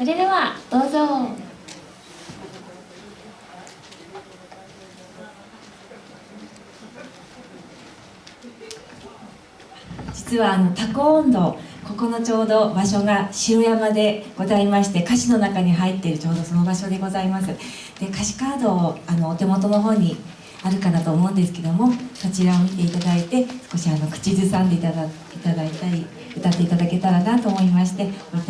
それではどうぞ。実はあのタコ温度ここのちょうど場所が城山でございまして歌詞の中に入っているちょうどその場所でございます。で歌詞カードをあのお手元の方にあるかなと思うんですけどもそちらを見ていただいて少しあの口ずさんでいただいただいたり歌っていただけたらなと思いまして置いてありますので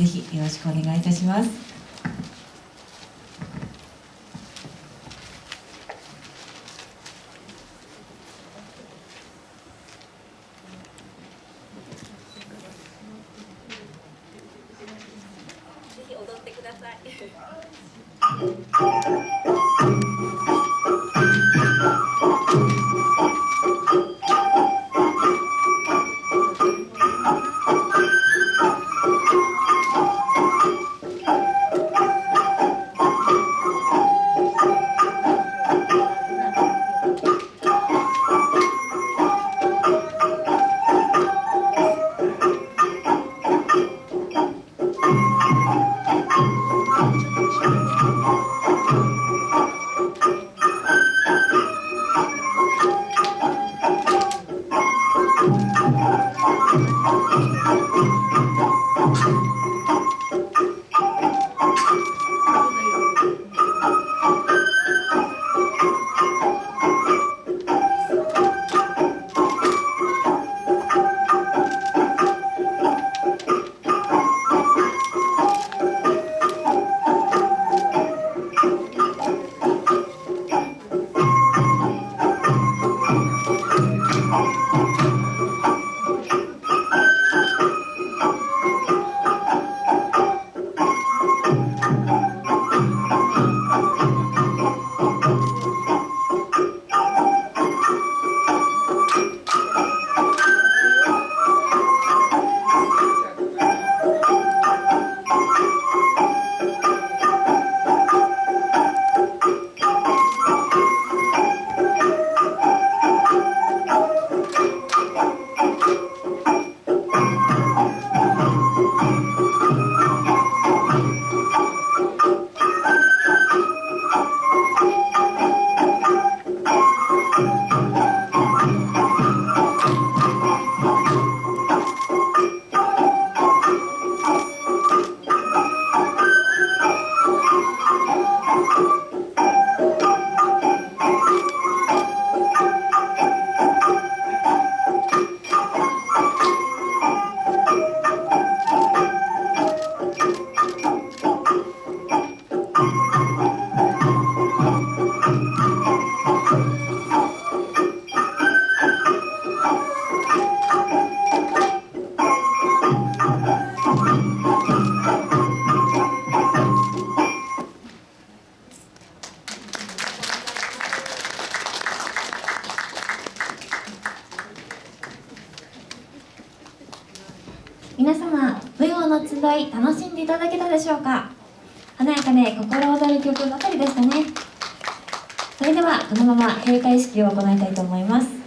ぜひよろしくお願いいたします。ぜひ踊ってください。皆様舞踊の集い楽しんでいただけたでしょうか？華やかで心躍る曲ばかりでしたね。それではこのまま閉会式を行いたいと思います。